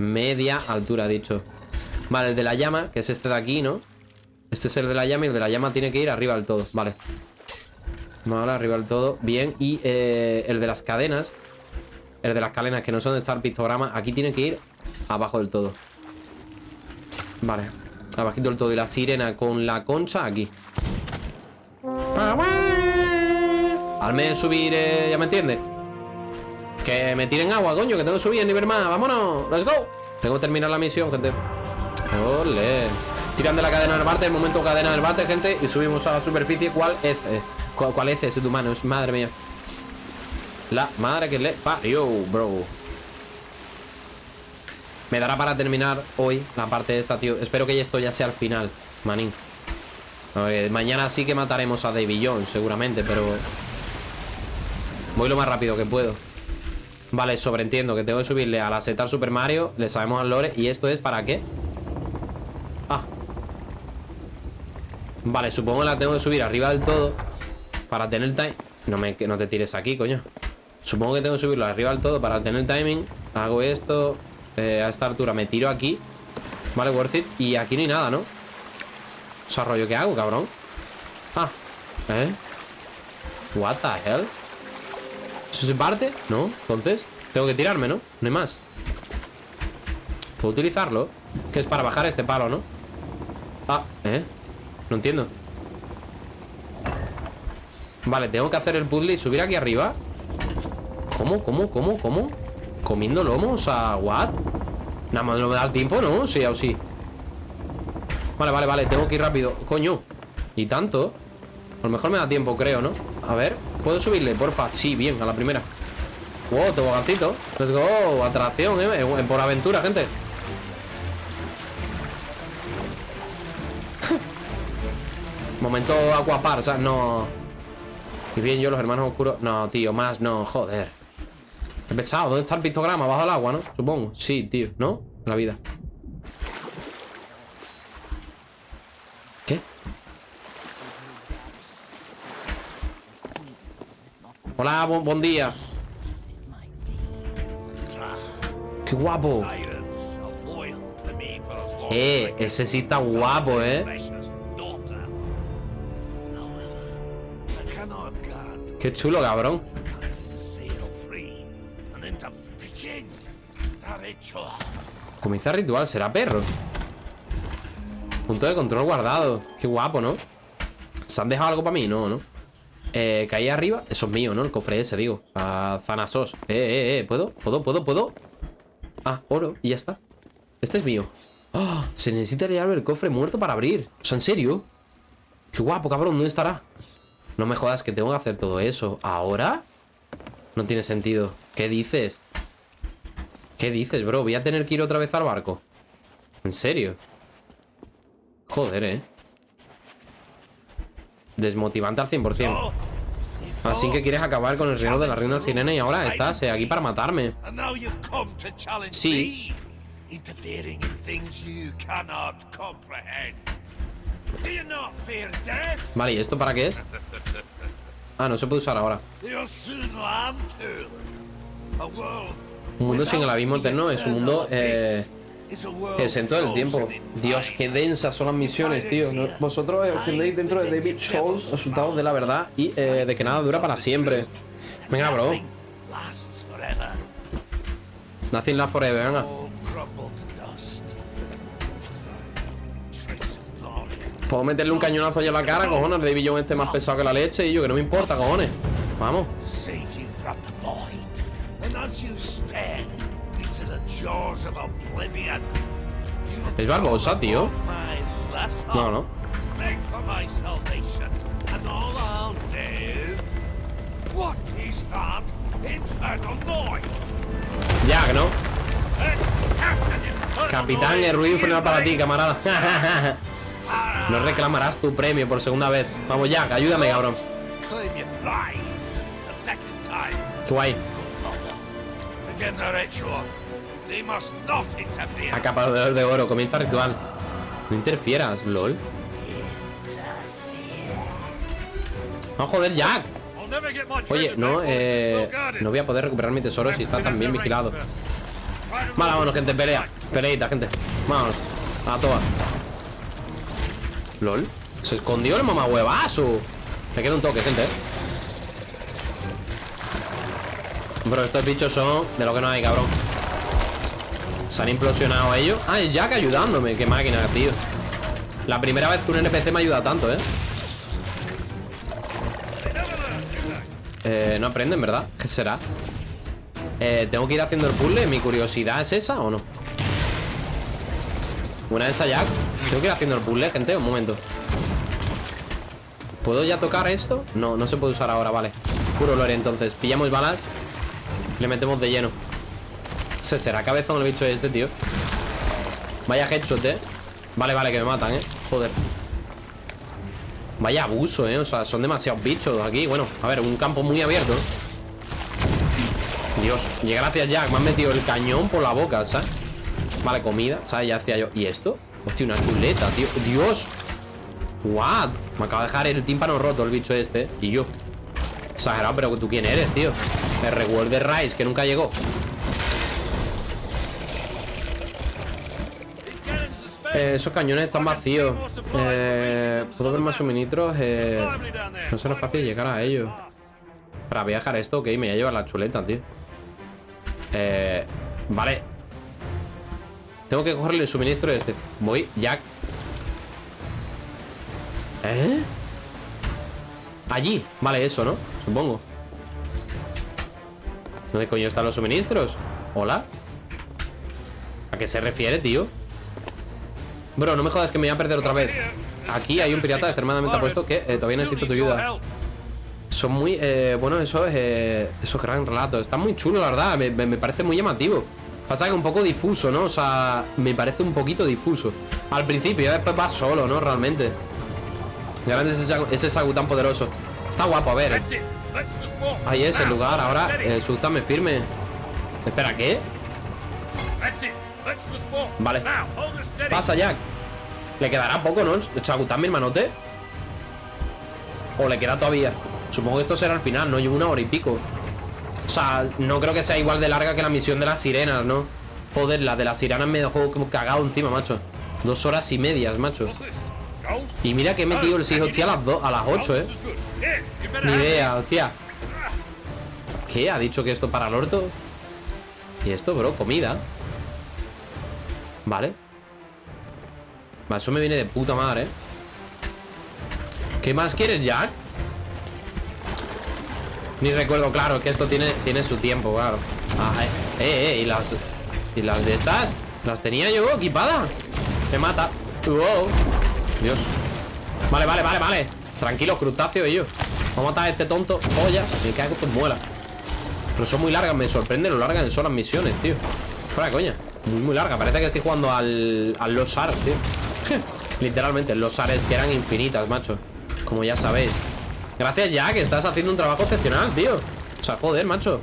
Media altura, dicho Vale, el de la llama, que es este de aquí, ¿no? Este es el de la llama y el de la llama tiene que ir arriba del todo Vale Vale, arriba del todo. Bien. Y eh, el de las cadenas. El de las cadenas que no son de estar pictograma. Aquí tiene que ir abajo del todo. Vale. Abajito del todo. Y la sirena con la concha aquí. Al menos subir, eh, ya me entiendes. Que me tiren agua, coño, que tengo que subir en nivel más. Vámonos, let's go. Tengo que terminar la misión, gente. Ole. Tiran de la cadena del bate, el momento cadena del bate, gente. Y subimos a la superficie. ¿Cuál es? ¿Cuál, es ese de humanos? Madre mía. La madre que le parió, bro. Me dará para terminar hoy la parte de esta, tío. Espero que esto ya sea el final, manín. mañana sí que mataremos a David Jones, seguramente, pero... Voy lo más rápido que puedo. Vale, sobreentiendo que tengo que subirle a la setar Super Mario. Le sabemos al lore. ¿Y esto es para qué? Ah. Vale, supongo que la tengo que subir arriba del todo. Para tener time... No, me, no te tires aquí, coño. Supongo que tengo que subirlo arriba del todo para tener timing. Hago esto. Eh, a esta altura me tiro aquí. Vale, worth it. Y aquí no hay nada, ¿no? O sea, rollo, ¿qué hago, cabrón? Ah, ¿eh? What the hell? ¿Eso se parte? No, entonces Tengo que tirarme, ¿no? No hay más ¿Puedo utilizarlo? Que es para bajar este palo, ¿no? Ah, ¿eh? No entiendo Vale, tengo que hacer el puzzle y subir aquí arriba ¿Cómo? ¿Cómo? ¿Cómo? ¿Cómo? ¿Comiendo lomo? O sea, ¿what? Nada más no me da el tiempo, ¿no? Sí, o sí Vale, vale, vale, tengo que ir rápido Coño, y tanto A lo mejor me da tiempo, creo, ¿no? A ver, ¿puedo subirle? Porfa, sí, bien, a la primera Wow, tobogancito Let's go, atracción, ¿eh? Por aventura, gente Momento acuapar, o sea, no y bien yo, los hermanos oscuros... No, tío, más no, joder. Qué pesado. ¿Dónde está el pictograma? Bajo el agua, ¿no? Supongo. Sí, tío, ¿no? La vida. Hola, buen día. ¡Qué guapo! Eh, ese sí está guapo, ¿eh? Qué chulo, cabrón. Comienza ritual, será perro. Punto de control guardado. Qué guapo, ¿no? ¿Se han dejado algo para mí? No, ¿no? Eh, ahí arriba, eso es mío, ¿no? El cofre ese, digo. A Zanasos. Eh, eh, eh. ¿Puedo? ¿Puedo? ¿Puedo? ¿Puedo? Ah, oro. Y ya está. Este es mío. ¡Ah! Se necesita llevar el cofre muerto para abrir. O sea, ¿en serio? Qué guapo, cabrón. ¿Dónde estará? No me jodas que tengo que hacer todo eso. ¿Ahora? No tiene sentido. ¿Qué dices? ¿Qué dices, bro? Voy a tener que ir otra vez al barco. ¿En serio? Joder, ¿eh? Desmotivante al 100%. Así que quieres acabar con el reino de la reina sirena y ahora estás eh, aquí para matarme. Sí. Vale, ¿y esto para qué es? Ah, no se puede usar ahora. Un mundo sin el abismo eterno es un mundo eh, es en todo el tiempo. Dios, qué densas son las misiones, tío. Vosotros os dentro de David Scholes, resultados de la verdad y eh, de que nada dura para siempre. Venga, bro. Nothing la forever, venga. Puedo meterle un cañonazo allá a la cara, cojones. El David Jones este más pesado que la leche y yo, que no me importa, cojones. Vamos. Es Barbosa, tío. No, no. Que no. Capitán, el ruido infernal para ti, camarada. no reclamarás tu premio por segunda vez. Vamos, ya, ayúdame, cabrón. Qué guay. Acaparador de oro, comienza ritual. No interfieras, lol. No, joder, Jack. Oye, no, eh, no voy a poder recuperar mi tesoro si está tan bien vigilado. Vale, vámonos, gente, pelea. Peleita, gente. Vámonos. A todas. LOL. Se escondió el mamahuevazo. Me queda un toque, gente. Bro, estos bichos son de lo que no hay, cabrón. Se han implosionado ellos. Ah, Jack ayudándome. Qué máquina, tío. La primera vez que un NPC me ayuda tanto, ¿eh? Eh, no aprenden, ¿verdad? ¿Qué será? Eh, ¿Tengo que ir haciendo el puzzle? ¿Mi curiosidad es esa o no? Una de esas Jack Tengo que ir haciendo el puzzle, gente, un momento ¿Puedo ya tocar esto? No, no se puede usar ahora, vale Puro lore, entonces Pillamos balas le metemos de lleno Se será cabezón el bicho este, tío. Vaya headshot, eh. Vale, vale, que me matan, eh. Joder. Vaya abuso, eh. O sea, son demasiados bichos aquí. Bueno, a ver, un campo muy abierto Dios. Y gracias, Jack. Me han metido el cañón por la boca, ¿sabes? Vale, comida ¿Sabes? Ya hacía yo. ¿Y esto? Hostia, una chuleta, tío. Dios. What? Me acaba de dejar el tímpano roto el bicho este. Y yo. Exagerado, pero ¿tú quién eres, tío? El reward Rice, que nunca llegó eh, Esos cañones están vacíos eh, ¿Puedo ver más suministros? Eh, no será fácil llegar a ellos Para viajar esto, ok, me voy a llevar la chuleta, tío eh, Vale Tengo que cogerle el suministro este Voy, Jack ¿Eh? Allí, vale, eso, ¿no? Supongo ¿Dónde coño están los suministros? ¿Hola? ¿A qué se refiere, tío? Bro, no me jodas que me voy a perder otra vez. Aquí hay un pirata extremadamente apuesto Que eh, todavía necesito tu ayuda. Son muy, eh, bueno, eso es eh, Esos gran relatos, está muy chulo, la verdad. Me, parece muy llamativo. Pasa que un poco difuso, ¿no? O sea, me parece un poquito difuso. Al principio, ya después va solo, ¿no? Realmente. Grande ese, ese Sagu tan poderoso. Está guapo, a ver. Ahí es el lugar, ahora eh, me firme. Espera, ¿qué? Vale Pasa, Jack Le quedará poco, ¿no? Sagutan, mi hermanote O le queda todavía Supongo que esto será al final, ¿no? Llevo una hora y pico O sea, no creo que sea igual de larga que la misión de las sirenas, ¿no? Joder, la de las sirenas me dejó como cagado encima, macho Dos horas y medias, macho y mira que he metido el 6 hostia a las 2, a las 8, eh Ni idea, hostia ¿Qué? ¿Ha dicho que esto para el orto? ¿Y esto, bro? Comida Vale. Eso me viene de puta madre, eh ¿Qué más quieres, Jack? Ni recuerdo, claro, que esto tiene, tiene su tiempo, claro. Ah, eh, eh, eh, y las Y las de estas Las tenía yo equipada Me mata. Wow. Dios. Vale, vale, vale, vale. Tranquilo, crustáceo ellos. Vamos a matar a este tonto. Joya Me cago con muela. Pero son muy largas, me sorprende lo largas son las misiones, tío. Fuera coña Muy, muy larga. Parece que estoy jugando al, al Los Ars, tío. Literalmente, los Ares que eran infinitas, macho. Como ya sabéis. Gracias que estás haciendo un trabajo excepcional, tío. O sea, joder, macho.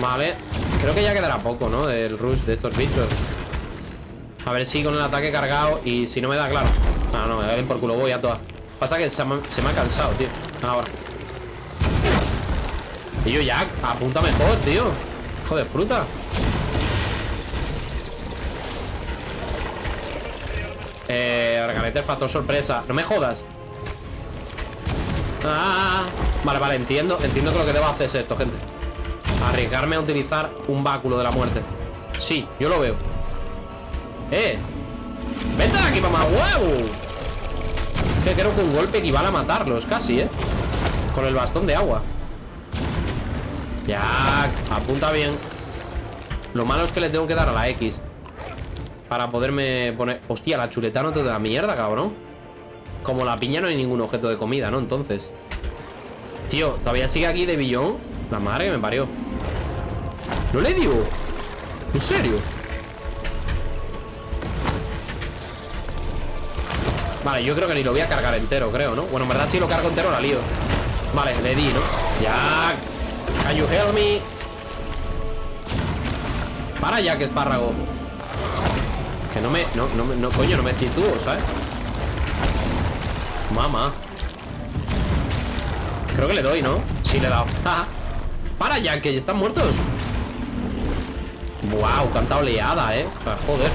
Vale. Creo que ya quedará poco, ¿no? Del rush de estos bichos. A ver si con el ataque cargado Y si no me da, claro. No, no, me da por culo, voy a todas Pasa que se me, ha cansado, tío. Ahora. Y yo ya, apunta mejor, tío. Joder, fruta Eh, Arganete, factor sorpresa No me jodas Ah, vale, vale, entiendo Entiendo que lo que debo hacer es esto, gente Arriesgarme a utilizar un báculo de la muerte Sí, yo lo veo ¡Eh! ¡Vete de aquí, mamá! ¡Wow! Que creo que un golpe equivale a matarlos Casi, ¿eh? Con el bastón de agua Ya, apunta bien Lo malo es que le tengo que dar a la X Para poderme poner... Hostia, la chuleta no te da mierda, cabrón como la piña no hay ningún objeto de comida, ¿no? Entonces Tío, ¿todavía sigue aquí de billón? La madre que me parió ¿No le digo? ¿En serio? Vale, yo creo que ni lo voy a cargar entero, creo, ¿no? Bueno, en verdad si lo cargo entero la lío Vale, le di, ¿no? Ya Can you help me? Para ya, que espárrago Que no me... No, no, no coño, no me sitúo, ¿sabes? Mamá. Creo que le doy, ¿no? Sí, le he dado. Para ya, que están muertos. Wow, canta oleada, ¿eh? O sea, joder.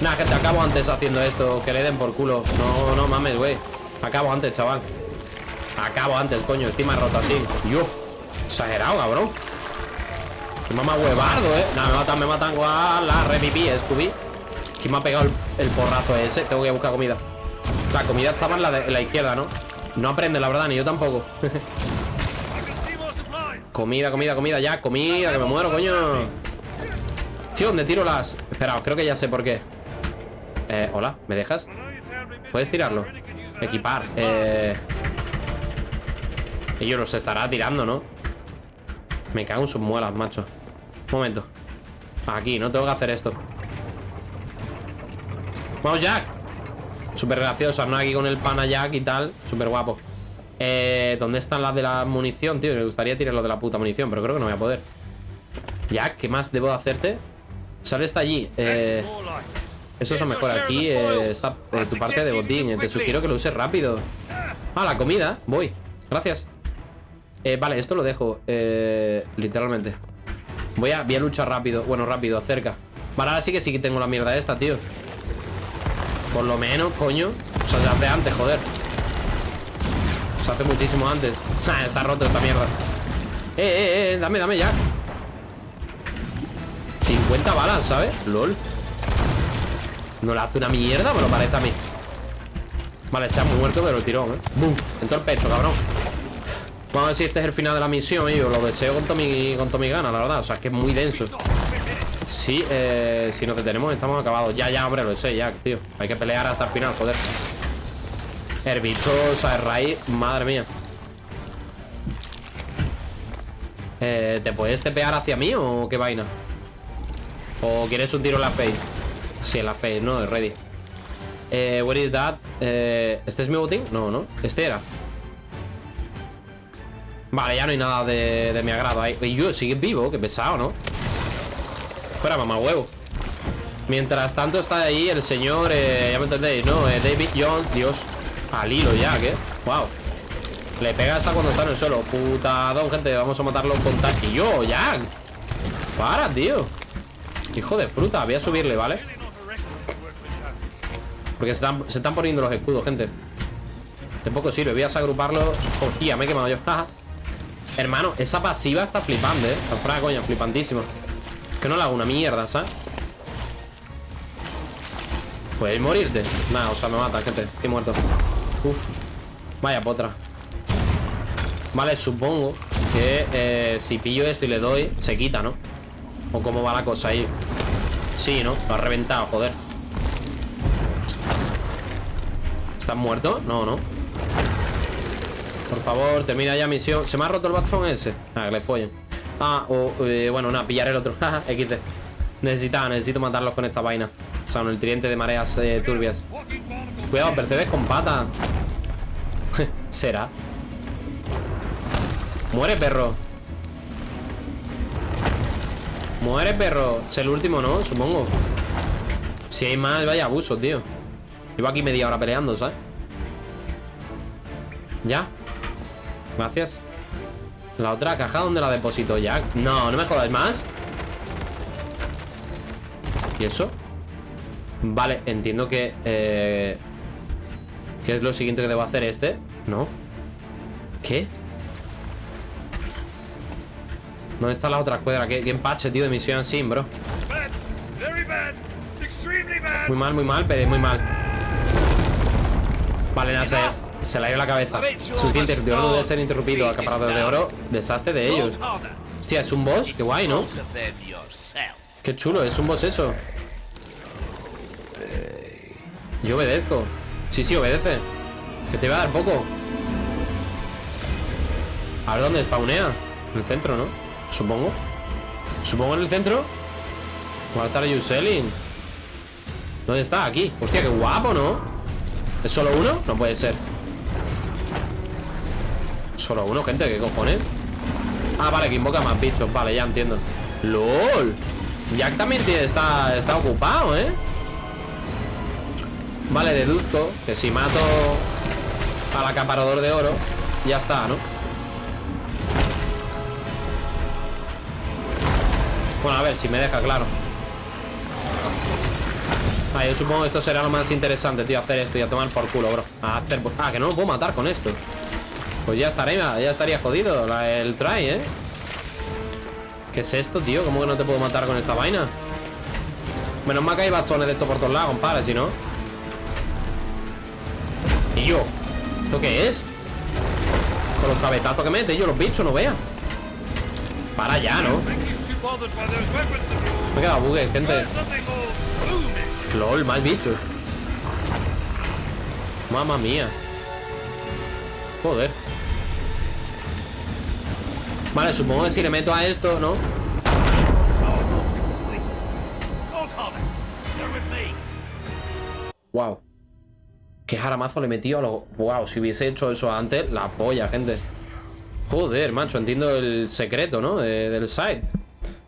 Nada, que te acabo antes haciendo esto Que le den por culo. No, no mames, güey. Acabo antes, chaval. Acabo antes, coño Estoy más roto así. Yo Exagerado, cabrón. Mamá huevardo, ¿eh? Nada, me matan, me matan. Guau, la repipí, Scooby ¿Quién me ha pegado el porrazo ese? Tengo que buscar comida la comida estaba en la, izquierda, ¿no? No aprende, la verdad, ni yo tampoco Comida, comida, comida, ya Comida, que me muero, coño Tío, ¿dónde tiro las...? Espera, creo que ya sé por qué Eh, hola, ¿me dejas? ¿Puedes tirarlo? Equipar, eh... Ellos los estará tirando, ¿no? Me cago en sus muelas, macho Un momento Aquí, no tengo que hacer esto Vamos, Jack. Súper graciosa, ¿no? Aquí con el pana Jack y tal. Súper guapo. Eh, ¿Dónde están las de la munición, tío? Me gustaría tirar lo de la puta munición Pero creo que no voy a poder. Jack, ¿qué más debo hacerte? Sale está allí. Eh, Eso es mejor Aquí eh, está eh, tu parte de botín Te sugiero que lo uses rápido. Ah, la comida Voy. Gracias. Vale, esto lo dejo Literalmente. Voy a, voy a luchar rápido Bueno, rápido, cerca. Vale, ahora sí que sí que tengo la mierda esta, tío por lo menos, coño. O sea, se hace antes, joder. Se hace muchísimo antes. Nah, está roto esta mierda. Eh, eh, eh, dame, dame ya. 50 balas, ¿sabes? LOL. No le hace una mierda, me lo parece a mí. Vale, se ha muerto, pero el tirón, ¿eh? ¡Bum! En todo el pecho, cabrón. Vamos a ver si este es el final de la misión, yo Lo deseo con toda mi, con mi gana, la verdad. O sea, es que es muy denso Sí, eh, si nos estamos acabados Ya, ya, hombre, lo sé, ya, tío Hay que pelear hasta el final, joder El bicho, o sea, el raíz Madre mía eh, ¿Te puedes tepear hacia mí o qué vaina? ¿O quieres un tiro en la face? Sí, en la face, no, es ready eh, Where is that? Eh, ¿Este es mi botín? No, no, este era Vale, ya no hay nada de, de mi agrado ahí Y yo, sigue vivo, qué pesado, ¿no? Fuera, mamá huevo. Mientras tanto está ahí el señor eh, Ya me entendéis, ¿no? Eh, David Jones Dios Al hilo ya, ¿qué? Wow Le pega hasta cuando está en el suelo. Putadón, gente Vamos a matarlo con tal Y yo, Jack Para, tío. Hijo de fruta Voy a subirle, ¿vale? Porque se están, se están poniendo los escudos, gente. Tampoco sirve Voy a agruparlo. Hostia, me he quemado yo. Hermano, esa pasiva está flipando, ¿eh? Está fuera coña, flipantísimo que no le hago una mierda, ¿sabes? Puedes morirte Nada, o sea, me mata, gente Estoy muerto Uf. Vaya potra. Vale, supongo que eh, si pillo esto y le doy, se quita, ¿no? O cómo va la cosa ahí. Sí, ¿no? Lo ha reventado, joder. ¿Estás muerto? No, no. Por favor, termina ya misión. ¿Se me ha roto el bastón ese? Ah, que le follen. Ah, o, bueno, nada, pillaré el otro. XD. Necesitaba, necesito matarlos con esta vaina. Son el tridente de mareas eh, turbias. Cuidado, percebes con pata. Será. Muere, perro. Muere, perro. Es el último, ¿no? Supongo. Si hay más, vaya abuso, tío. Llevo aquí media hora peleando, ¿sabes? Ya. Gracias. La otra caja, ¿dónde la deposito, Jack? No, no me jodas más. ¿Y eso? Vale, entiendo que... Eh... ¿Qué es lo siguiente que debo hacer este? ¿No? ¿Qué? ¿Dónde está la otra escuadra? ¿Qué, qué empache, tío, de misión sin, bro? Muy mal, muy mal, pero muy mal Vale, nada, se, le ha ido la cabeza Suficiente, el no debe ser interrumpido Acaparado de oro, desastre de ellos Hostia, es un boss, qué guay, ¿no? Qué chulo, es un boss eso Yo obedezco Sí, sí, obedece Que te va a dar poco A ver dónde spawnea En el centro, ¿no? Supongo Supongo en el centro What are you selling? ¿Dónde está? Aquí Hostia, qué guapo, ¿no? ¿Es solo uno? No puede ser Solo uno, gente, ¿qué cojones? Ah, vale, que invoca más bichos Vale, ya entiendo ¡LOL! Jack también está, está ocupado, ¿eh? Vale, deduzco que si mato al acaparador de oro, ya está, ¿no? Bueno, a ver, si me deja, claro Ah, yo supongo que esto será lo más interesante, tío Hacer esto y a tomar por culo, bro hacer... Ah, que no lo puedo matar con esto Pues ya estaría, ya estaría jodido El try, ¿eh? ¿Qué es esto, tío? ¿Cómo que no te puedo matar con esta vaina? Menos mal que hay bastones de esto por todos lados, compadre Si no ¿Y yo? ¿Esto qué es? Con los cabezazos que mete yo los bichos, no vean Para ya, ¿no? Me he quedado bugue, gente LOL, más bichos Mamma mía Joder Vale, supongo que si le meto a esto, ¿no? Wow Qué jaramazo le he metido a los... Wow, si hubiese hecho eso antes La polla, gente. Joder, macho, entiendo el secreto, ¿no? del site.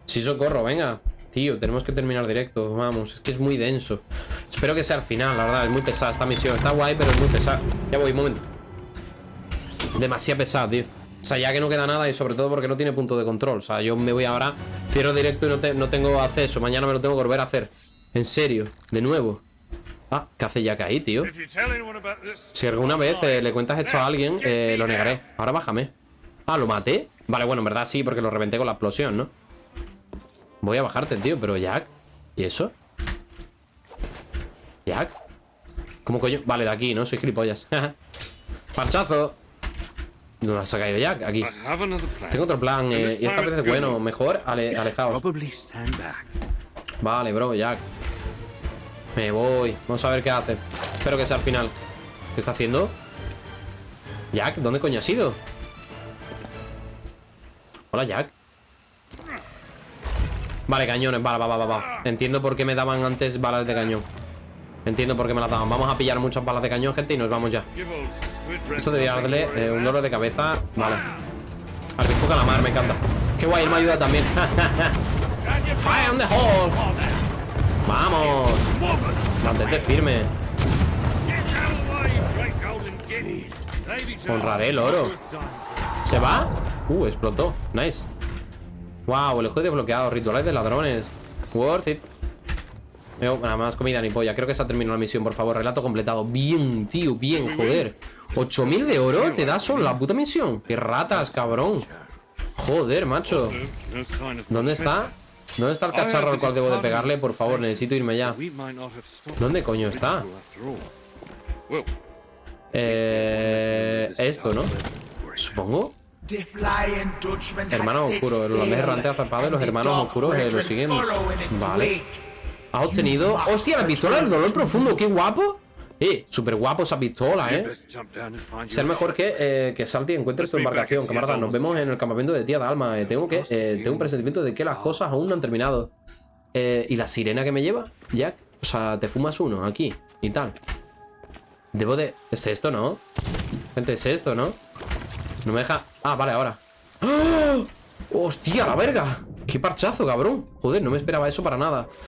Sí, socorro, venga. Tío, tenemos que terminar directo Vamos, es que es muy denso. Espero que sea al final, la verdad, es muy pesada esta misión. Está guay, pero es muy pesada. Ya voy, un momento. Demasiado pesado, tío O sea, ya que no queda nada y sobre todo porque no tiene punto de control O sea, yo me voy ahora Cierro directo y no, no tengo acceso Mañana me lo tengo que volver a hacer En serio, de nuevo Ah, ¿qué hace ya ahí, tío? Si alguna vez eh, le cuentas esto a alguien, eh, lo negaré. Ahora bájame. Ah, ¿lo maté? Vale, bueno, en verdad sí, porque lo reventé con la explosión, ¿no? Voy a bajarte, tío, pero Jack ¿Y eso? ¿Jack? ¿Cómo coño? Vale, de aquí, ¿no? Soy gilipollas ¡Parchazo! ¿Dónde se ha caído Jack? Aquí Tengo otro plan eh, Y esta vez es bueno Mejor ale alejado Vale, bro, Jack me voy. Vamos a ver qué hace. Espero que sea al final. ¿Qué está haciendo? Jack, ¿dónde coño has ido? Hola, Jack. Vale, cañones, vale, va, va, va, Entiendo por qué me daban antes balas de cañón Entiendo por qué me las daban Vamos a pillar muchas balas de cañón, gente, y nos vamos ya Esto debería darle eh, un dolor de cabeza Vale Al la mar, me encanta Qué guay, él me ayuda también Fire on the hole ¡Vamos! Mantente firme. Honraré el oro. ¿Se va? Uh, explotó. Nice. Wow, el juego desbloqueado. Rituales de ladrones. Worth it. Nada más comida ni polla. Creo que se ha terminado la misión, por favor. Relato completado. Bien, tío, bien, joder. 8000 de oro te da solo la puta misión. Qué ratas, cabrón. Joder, macho. ¿Dónde está? ¿Dónde está el cacharro al cual debo de pegarle? Por favor, necesito irme ya. ¿Dónde coño está? Eh, esto, ¿no? Supongo. Hermanos oscuros, el holandés errante azapado y los hermanos oscuros eh, lo siguen. Vale. Ha obtenido. ¡Hostia, la pistola del dolor profundo! ¡Qué guapo! Eh, súper guapo esa pistola, eh. Ser mejor que, eh, que Salty encuentres tu embarcación, camarada. Nos vemos en el campamento de tía Dalma. Eh, tengo que. eh, tengo un presentimiento de que las cosas aún no han terminado. Eh, ¿Y la sirena que me lleva? Jack. O sea, te fumas uno aquí y tal. Debo de. Es esto, ¿no? Gente, es esto, ¿no? No me deja. Ah, vale, ahora. ¡Ah! ¡Hostia, la verga! ¡Qué parchazo, cabrón! Joder, no me esperaba eso para nada.